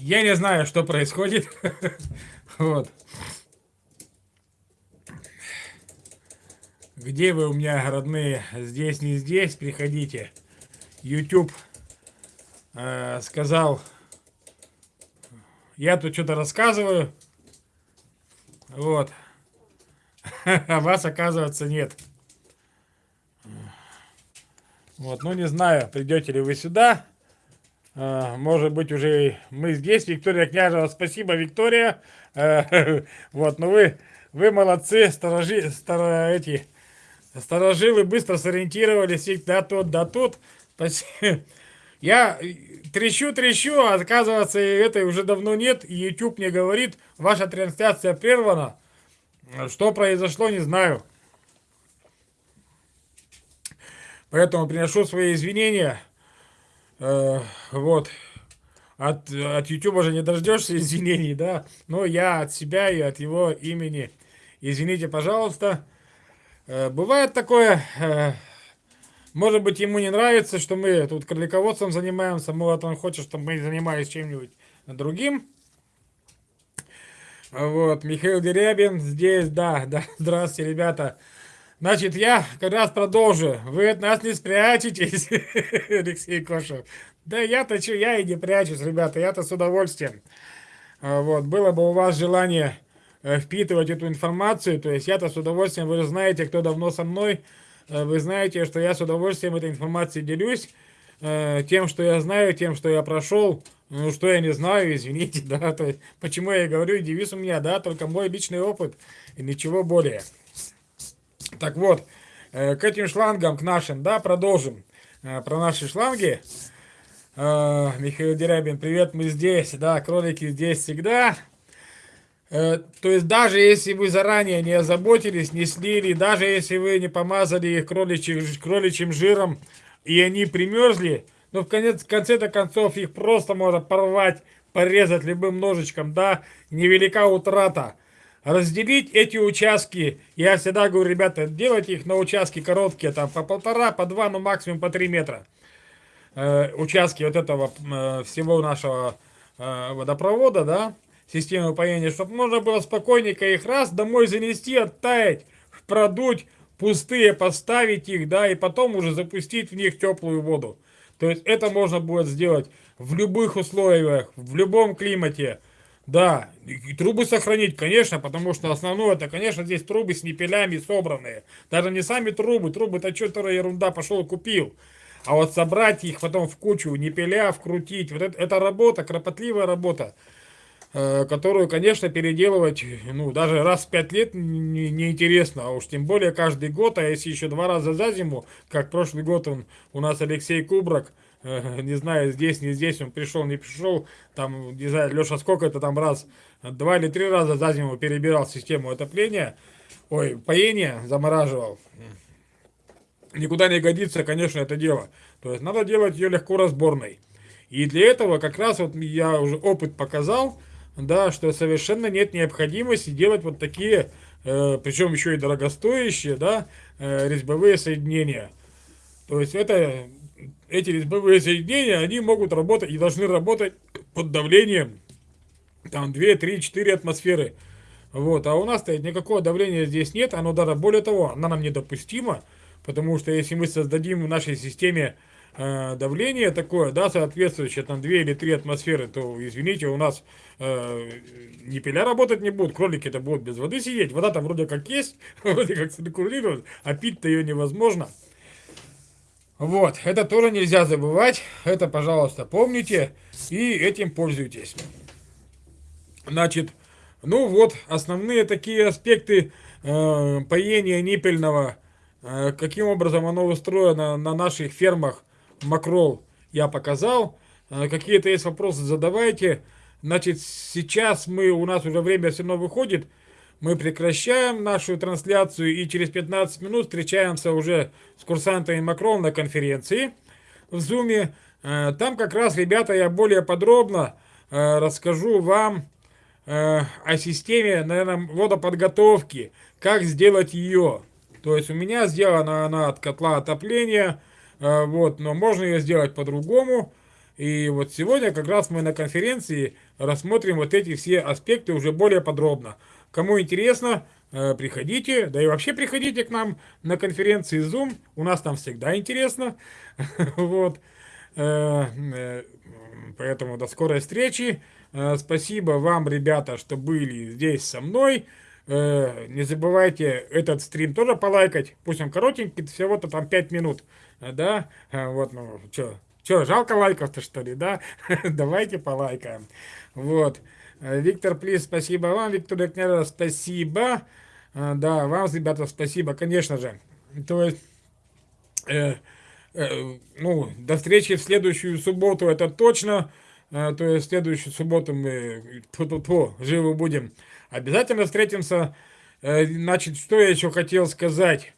Я не знаю, что происходит. Вот. Где вы у меня, родные? Здесь, не здесь. Приходите. YouTube э, сказал, я тут что-то рассказываю. Вот. А вас, оказывается, нет. Вот, ну не знаю, придете ли вы сюда. А, может быть, уже мы здесь. Виктория Княжева, спасибо, Виктория. А, вот, ну вы, вы молодцы, сторожи, стар, эти, сторожилы быстро сориентировались. Да тут, да тут. Спасибо. Я трещу, трещу, а оказывается, этой уже давно нет. И YouTube мне говорит, ваша трансляция прервана. Что произошло, не знаю. Поэтому приношу свои извинения. Э, вот. От, от YouTube уже не дождешься извинений, да. Но я от себя и от его имени. Извините, пожалуйста. Э, бывает такое. Э, может быть, ему не нравится, что мы тут кролиководством занимаемся. Может, он хочет, чтобы мы занимались чем-нибудь другим. Вот, Михаил Дерябин здесь, да, да, здравствуйте, ребята. Значит, я как раз продолжу. Вы от нас не спрячетесь, Алексей Кошев. Да я-то что, я и не прячусь, ребята, я-то с удовольствием. А, вот, было бы у вас желание э, впитывать эту информацию, то есть я-то с удовольствием, вы знаете, кто давно со мной, э, вы знаете, что я с удовольствием этой информацией делюсь, э, тем, что я знаю, тем, что я прошел, ну, что я не знаю, извините, да, то есть, почему я говорю, девиз у меня, да, только мой личный опыт и ничего более. Так вот, э, к этим шлангам, к нашим, да, продолжим. Э, про наши шланги. Э, Михаил Дерябин, привет, мы здесь. Да, кролики здесь всегда. То есть даже если вы заранее не озаботились, не слили, даже если вы не помазали их кроличьим, кроличьим жиром, и они примерзли, ну в конец, в конце-то концов их просто можно порвать, порезать любым ножичком, да, невелика утрата разделить эти участки. Я всегда говорю, ребята, делайте их на участки короткие, там по полтора, по два, ну максимум по три метра. Э, участки вот этого э, всего нашего э, водопровода, да, системы поения, чтобы можно было спокойненько их раз домой занести, оттаять, продуть, пустые поставить их, да, и потом уже запустить в них теплую воду. То есть это можно будет сделать в любых условиях, в любом климате. Да, и трубы сохранить, конечно, потому что основное, это, конечно, здесь трубы с непелями собранные. Даже не сами трубы, трубы-то что-то ерунда, пошел купил. А вот собрать их потом в кучу, не пиля, вкрутить, вот это, это работа, кропотливая работа, э, которую, конечно, переделывать, ну, даже раз в пять лет неинтересно, не а уж тем более каждый год, а если еще два раза за зиму, как прошлый год он, у нас Алексей Кубрак, не знаю, здесь, не здесь, он пришел, не пришел, там, не знаю, Леша, сколько это там раз, два или три раза за зиму перебирал систему отопления, ой, поения замораживал. Никуда не годится, конечно, это дело. То есть надо делать ее легко разборной. И для этого как раз вот я уже опыт показал, да, что совершенно нет необходимости делать вот такие, э, причем еще и дорогостоящие, да, э, резьбовые соединения. То есть это эти резьбовые соединения, они могут работать и должны работать под давлением там 2, 3, 4 атмосферы. Вот, а у нас-то никакого давления здесь нет, оно даже более того, оно нам недопустимо, потому что если мы создадим в нашей системе э, давление такое, да, соответствующее там 2 или 3 атмосферы, то, извините, у нас э, ни пиля работать не будут, кролики-то будут без воды сидеть, вода там вроде как есть, вроде как циркулирует, а пить-то ее невозможно. Вот, это тоже нельзя забывать. Это, пожалуйста, помните и этим пользуйтесь. Значит, ну вот, основные такие аспекты э, поения ниппельного, э, каким образом оно устроено на наших фермах макрол, я показал. Э, Какие-то есть вопросы, задавайте. Значит, сейчас мы, у нас уже время все равно выходит мы прекращаем нашу трансляцию и через 15 минут встречаемся уже с курсантами Макрон на конференции в Zoom. Э, там как раз, ребята, я более подробно э, расскажу вам э, о системе, наверное, водоподготовки, как сделать ее. То есть у меня сделана она от котла отопления, вот, но можно ее сделать по-другому. И вот сегодня как раз мы на конференции рассмотрим вот эти все аспекты уже более подробно. Кому интересно, э, приходите, да и вообще приходите к нам на конференции Zoom, у нас там всегда интересно. Вот. Э, э, поэтому до скорой встречи. Спасибо вам, ребята, что были здесь со мной. Не забывайте этот стрим тоже полайкать. Пусть он коротенький, всего-то там 5 минут. Да, вот, ну, что, что, жалко лайков-то, что ли, да? Давайте полайкаем. Вот. Виктор Плис, спасибо вам. Виктор Экнера, спасибо. А, да, вам, ребята, спасибо, конечно же. То есть, э, э, ну, до встречи в следующую субботу, это точно. Э, то есть, в следующую субботу мы ту -ту -ту, живы будем. Обязательно встретимся. Э, значит, что я еще хотел сказать?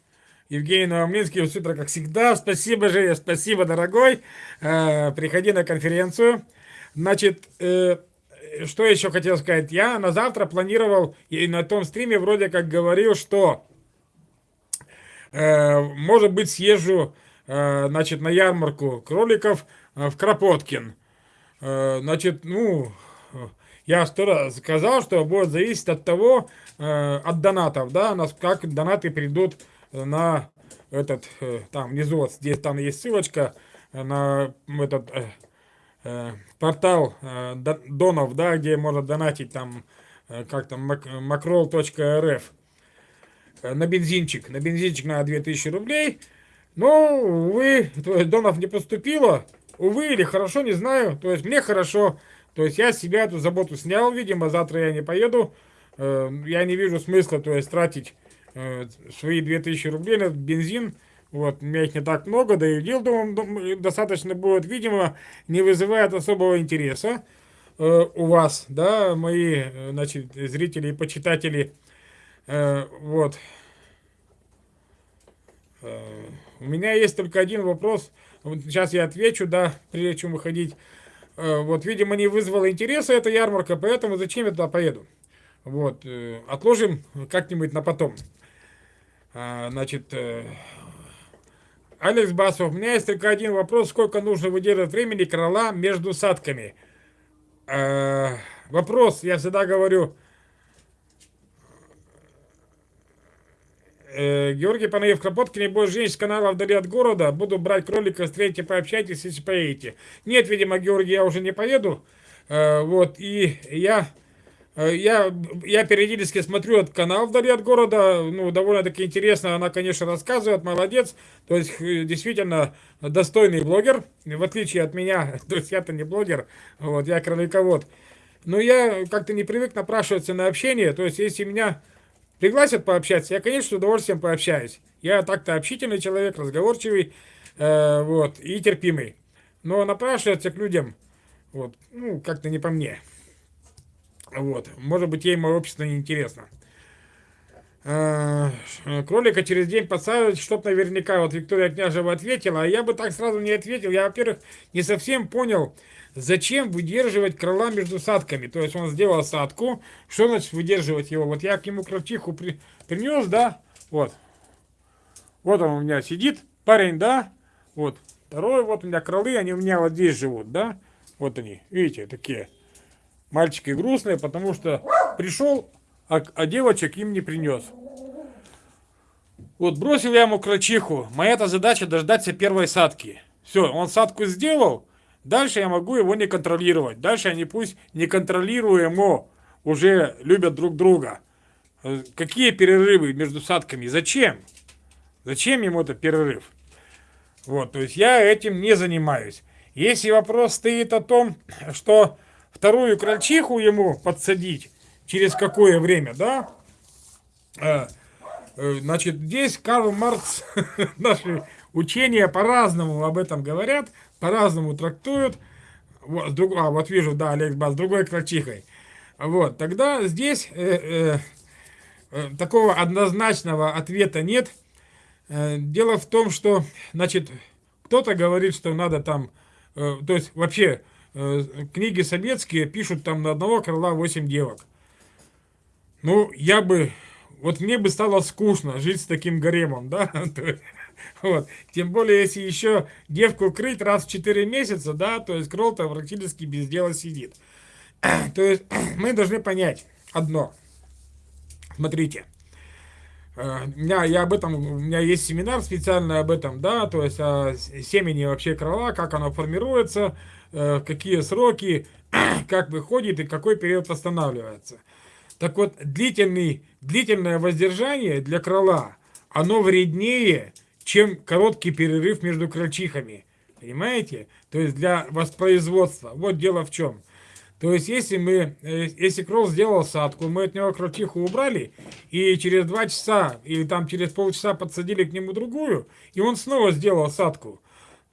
Евгений Новомлинский, супер, как всегда. Спасибо, Женя, спасибо, дорогой. Э, приходи на конференцию. Значит, э, что еще хотел сказать? Я на завтра планировал, и на том стриме вроде как говорил, что, э, может быть, съезжу, э, значит, на ярмарку кроликов э, в Кропоткин. Э, значит, ну, я сто раз сказал, что будет зависеть от того, э, от донатов, да, как донаты придут на этот, э, там внизу, вот здесь там есть ссылочка на этот э, э, портал э, донов, да, где можно донатить там, э, как там, macroll.rf э, на бензинчик, на бензинчик на 2000 рублей. Но, увы, то есть донов не поступило, увы или хорошо, не знаю, то есть мне хорошо, то есть я себя эту заботу снял, видимо, завтра я не поеду, э, я не вижу смысла, то есть тратить э, свои 2000 рублей на бензин, вот, у меня их не так много, да и дел, думаю, достаточно будет, видимо, не вызывает особого интереса э, у вас, да, мои, э, значит, зрители и почитатели, э, вот. Э, у меня есть только один вопрос, вот сейчас я отвечу, да, прежде чем выходить. Э, вот, видимо, не вызвала интереса эта ярмарка, поэтому зачем я туда поеду? Вот, э, отложим как-нибудь на потом. А, значит, э, Алекс Басов, у меня есть только один вопрос. Сколько нужно выдерживать времени корола между садками? А, вопрос, я всегда говорю. Э, Георгий Панаев, Кропоткин, не будет женщин с канала вдали от города. Буду брать кролика, встретите, пообщайтесь, если поедете. Нет, видимо, Георгий, я уже не поеду. Э, вот, и я Э, я, я периодически смотрю этот канал вдали от города, ну, довольно-таки интересно, она, конечно, рассказывает, молодец, то есть, э, действительно, достойный блогер, в отличие от меня, то есть, я-то не блогер, вот, я кроликовод. Но я как-то не привык напрашиваться на общение, то есть, если меня пригласят пообщаться, я, конечно, с удовольствием пообщаюсь. Я так-то общительный человек, разговорчивый, э, вот, и терпимый. Но напрашиваться к людям, вот, ну, как-то не по мне. Вот. Может быть, ей мое общество не интересно. А, кролика через день подсаживать, чтоб наверняка, вот Виктория Княжева ответила, а я бы так сразу не ответил. Я, во-первых, не совсем понял, зачем выдерживать крыла между садками. То есть он сделал садку, что значит выдерживать его? Вот я к нему крольчиху при, принес, да, вот. Вот он у меня сидит, парень, да, вот. Второй, вот у меня кролы, они у меня вот здесь живут, да, вот они, видите, такие. Мальчики грустные, потому что пришел, а, а девочек им не принес. Вот бросил я ему крольчиху. Моя-то задача дождаться первой садки. Все, он садку сделал, дальше я могу его не контролировать. Дальше они пусть неконтролируемо уже любят друг друга. Какие перерывы между садками? Зачем? Зачем ему этот перерыв? Вот, то есть я этим не занимаюсь. Если вопрос стоит о том, что вторую крольчиху ему подсадить, через какое время, да? А, э, значит, здесь Карл Маркс, наши учения по-разному об этом говорят, по-разному трактуют. Вот, друг, а, вот вижу, да, Олег Бас, другой крольчихой. Вот, тогда здесь э, э, э, такого однозначного ответа нет. Э, дело в том, что, значит, кто-то говорит, что надо там, э, то есть вообще Э, книги советские пишут там на одного крыла 8 девок. Ну, я бы... Вот мне бы стало скучно жить с таким гаремом, да? Вот. Тем более, если еще девку крыть раз в 4 месяца, да, то есть кролл-то практически без дела сидит. То есть мы должны понять одно. Смотрите. Э, меня, я об этом, у меня есть семинар специальный об этом, да, то есть о семени вообще крыла, как оно формируется, э, какие сроки, как выходит и какой период восстанавливается. Так вот, длительный, длительное воздержание для крыла, оно вреднее, чем короткий перерыв между крольчихами. Понимаете? То есть для воспроизводства. Вот дело в чем. То есть, если мы, э, если кролл сделал садку, мы от него крольчиху убрали, и через два часа, или там через полчаса подсадили к нему другую, и он снова сделал садку,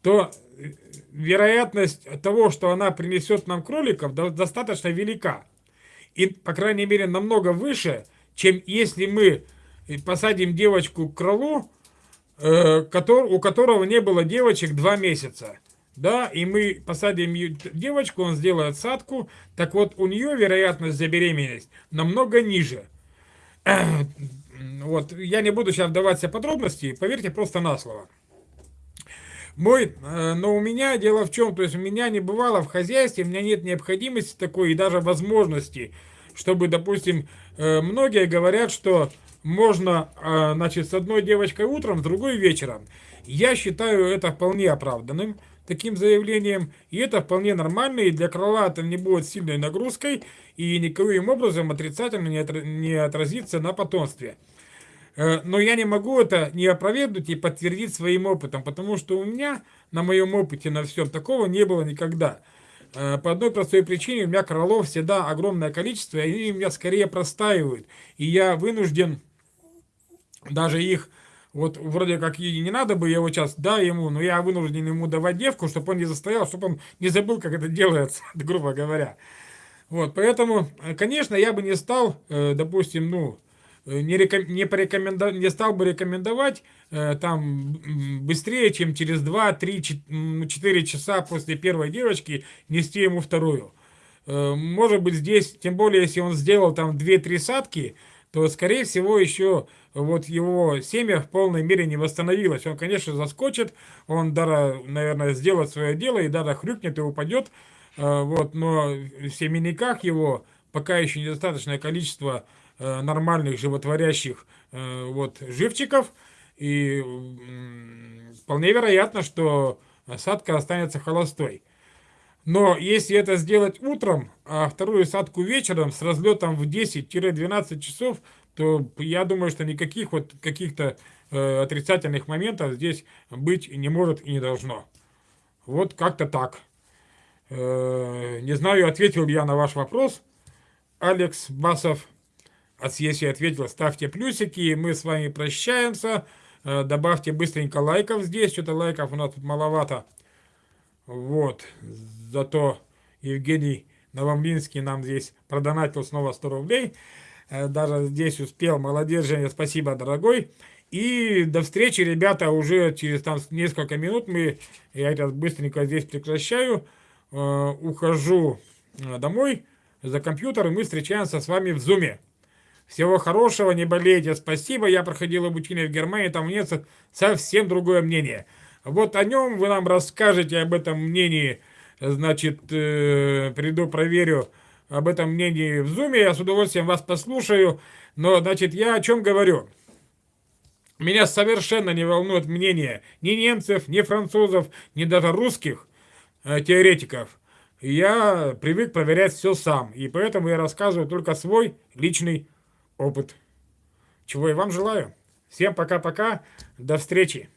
то э, вероятность того, что она принесет нам кроликов, достаточно велика. И, по крайней мере, намного выше, чем если мы посадим девочку к кролу, э, у которого не было девочек два месяца да, и мы посадим девочку, он сделает садку, так вот у нее вероятность забеременеть намного ниже. Вот, я не буду сейчас вдаваться в подробности, поверьте просто на слово. Мой, э, но у меня дело в чем, то есть у меня не бывало в хозяйстве, у меня нет необходимости такой и даже возможности, чтобы, допустим, э, многие говорят, что можно, э, значит, с одной девочкой утром, с другой вечером. Я считаю это вполне оправданным таким заявлением, и это вполне нормально, и для крыла это не будет сильной нагрузкой, и никаким образом отрицательно не отразится на потомстве. Э, но я не могу это не опровергнуть и подтвердить своим опытом, потому что у меня на моем опыте на всем такого не было никогда. Э, по одной простой причине у меня кролов всегда огромное количество, и они у меня скорее простаивают. И я вынужден даже их вот вроде как и не надо бы его сейчас, да, ему, но я вынужден ему давать девку, чтобы он не застоял, чтобы он не забыл, как это делается, грубо говоря. Вот, поэтому, э, конечно, я бы не стал, э, допустим, ну, э, не, реком, не, порекоменда, не стал бы рекомендовать там быстрее, чем через 2, 3, 4 часа после первой девочки нести ему вторую. Может быть, здесь, тем более, если он сделал там 2-3 садки, то, скорее всего, еще вот его семя в полной мере не восстановилось. Он, конечно, заскочит, он, даже, наверное, сделает свое дело и даже хрюкнет и упадет, э, вот, но в семенниках его пока еще недостаточное количество э, нормальных животворящих э, вот, живчиков, и вполне вероятно, что садка останется холостой. Но если это сделать утром, а вторую садку вечером с разлетом в 10-12 часов, то я думаю, что никаких вот каких-то э, отрицательных моментов здесь быть не может и не должно. Вот как-то так. Э, не знаю, ответил я на ваш вопрос. Алекс Басов. А если ответил, ставьте плюсики. Мы с вами прощаемся. Э, добавьте быстренько лайков здесь. Что-то лайков у нас тут маловато. Вот. Зато Евгений Новомлинский нам здесь продонатил снова 100 рублей. Э, даже здесь успел. Молодец, Женя, спасибо, дорогой. И до встречи, ребята, уже через там несколько минут мы, я сейчас быстренько здесь прекращаю, э, ухожу э, домой за компьютер, и мы встречаемся с вами в Зуме. Всего хорошего, не болейте, спасибо. Я проходил обучение в Германии, там нет совсем другое мнение. Вот о нем вы нам расскажете, об этом мнении, значит, э, приду, проверю, об этом мнении в зуме, я с удовольствием вас послушаю. Но, значит, я о чем говорю? Меня совершенно не волнует мнение ни немцев, ни французов, ни даже русских э, теоретиков. Я привык проверять все сам, и поэтому я рассказываю только свой личный опыт. Чего я вам желаю. Всем пока-пока, до встречи.